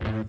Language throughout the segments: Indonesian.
Dengan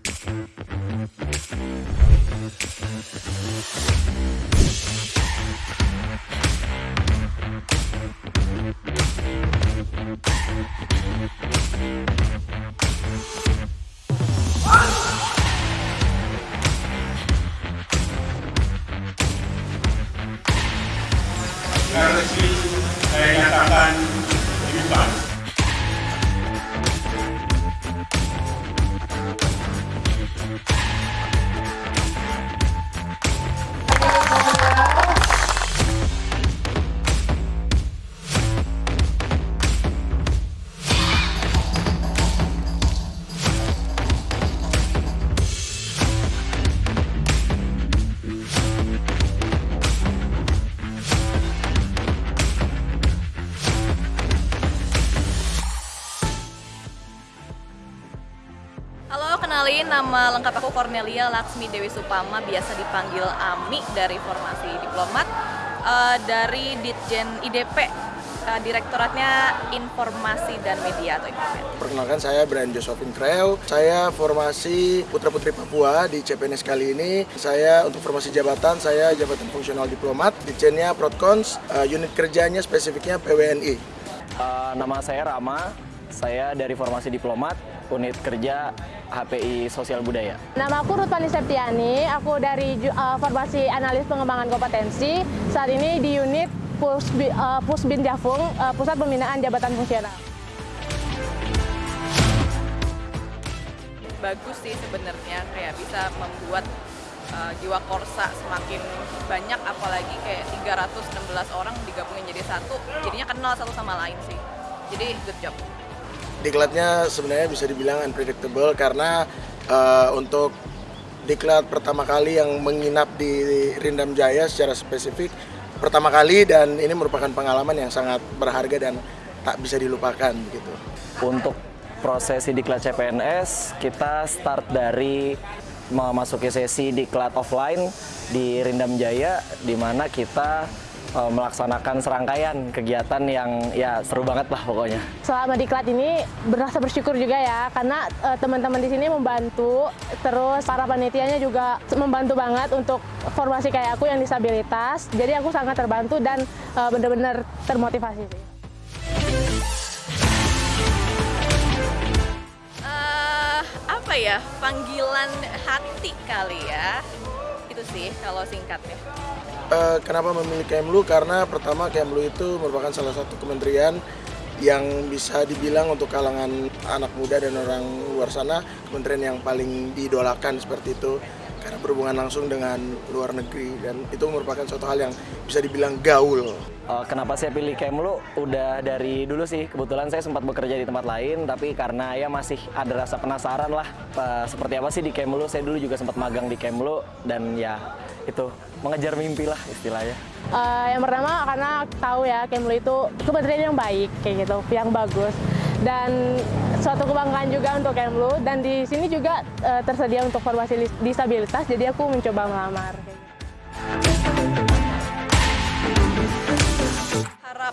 kenalin nama lengkap aku Cornelia Laksmi Dewi Supama, biasa dipanggil Ami dari Formasi Diplomat eh, dari Ditjen IDP, eh, Direktoratnya Informasi dan Media atau Informat. Perkenalkan saya Brian Josephine Kreo. Saya formasi Putra Putri Papua di CPNS kali ini. Saya untuk formasi jabatan, saya jabatan fungsional diplomat. Ditjennya Protkons, eh, unit kerjanya spesifiknya PWNI. Eh, nama saya Rama, saya dari Formasi Diplomat, unit kerja HPI Sosial Budaya. Nama aku Rutpani Septiani, aku dari uh, Formasi Analis Pengembangan Kompetensi. Saat ini di unit Pusbi, uh, Pusbin Jafung, uh, Pusat Pembinaan Jabatan Fungsional. Bagus sih sebenarnya kayak bisa membuat eh, jiwa korsa semakin banyak apalagi kayak 316 orang digabungin jadi satu, jadinya kenal satu sama lain sih. Jadi good job. Diklatnya sebenarnya bisa dibilang unpredictable karena eh, untuk diklat pertama kali yang menginap di Rindam Jaya secara spesifik pertama kali dan ini merupakan pengalaman yang sangat berharga dan tak bisa dilupakan gitu. Untuk prosesi diklat CPNS, kita start dari memasuki sesi diklat offline di Rindam Jaya, di mana kita eh, melaksanakan serangkaian kegiatan yang ya seru banget lah pokoknya. Selama diklat ini berasa bersyukur juga ya, karena uh, teman-teman di sini membantu, terus para panitianya juga membantu banget untuk formasi kayak aku yang disabilitas. Jadi aku sangat terbantu dan uh, benar-benar termotivasi sih. eh apa ya panggilan hati kali ya itu sih kalau singkatnya Eh, kenapa memilih Kemlu? Karena pertama Kemlu itu merupakan salah satu kementerian yang bisa dibilang untuk kalangan anak muda dan orang luar sana kementerian yang paling diidolakan seperti itu karena berhubungan langsung dengan luar negeri dan itu merupakan suatu hal yang bisa dibilang gaul. Eh, Kenapa saya pilih Kemlu? Udah dari dulu sih, kebetulan saya sempat bekerja di tempat lain, tapi karena ya masih ada rasa penasaran lah eh, seperti apa sih di Kemlu. Saya dulu juga sempat magang di Kemlu dan ya itu mengejar mimpi lah istilahnya. Eh, yang pertama karena tahu ya Kemlu itu kementerian yang baik kayak gitu, yang bagus dan suatu kebanggaan juga untuk Kemlu dan di sini juga eh, tersedia untuk formasi disabilitas jadi aku mencoba melamar. kayak gitu.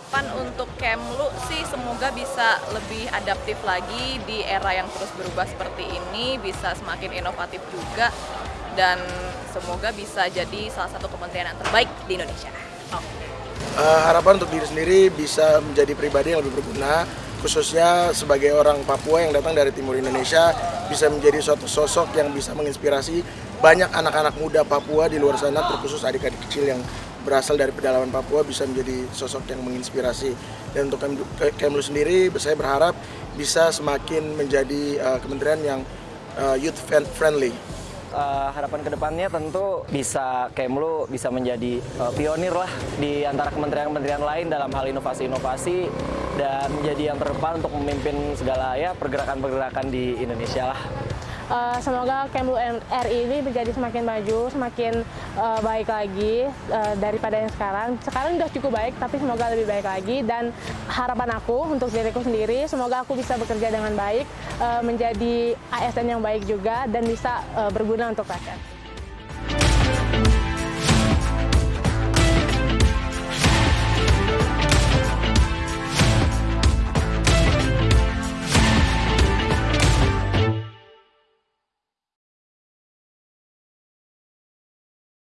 Harapan untuk Kemlu sih semoga bisa lebih adaptif lagi di era yang terus berubah seperti ini bisa semakin inovatif juga dan semoga bisa jadi salah satu kementerian yang terbaik di Indonesia. Oke. Eh, harapan untuk diri sendiri bisa menjadi pribadi yang lebih berguna khususnya sebagai orang Papua yang datang dari timur Indonesia bisa menjadi suatu sosok yang bisa menginspirasi banyak anak-anak muda Papua di luar sana terkhusus adik-adik kecil yang berasal dari pedalaman Papua bisa menjadi sosok yang menginspirasi dan untuk Kemlu, Ke- Kemlu sendiri saya berharap bisa semakin menjadi eh, kementerian yang eh, youth friendly Eh, harapan ke depannya tentu bisa Kemlu bisa menjadi eh, pionir lah di antara kementerian-kementerian lain dalam hal inovasi-inovasi dan menjadi yang terdepan untuk memimpin segala ya pergerakan-pergerakan di Indonesia lah. Eh, semoga Kemlu RI ini menjadi semakin maju, semakin eh, baik lagi eh, daripada yang sekarang. Sekarang sudah cukup baik, tapi semoga lebih baik lagi. Dan harapan aku untuk diriku sendiri, semoga aku bisa bekerja dengan baik, eh, menjadi ASN yang baik juga, dan bisa eh, berguna untuk rakyat.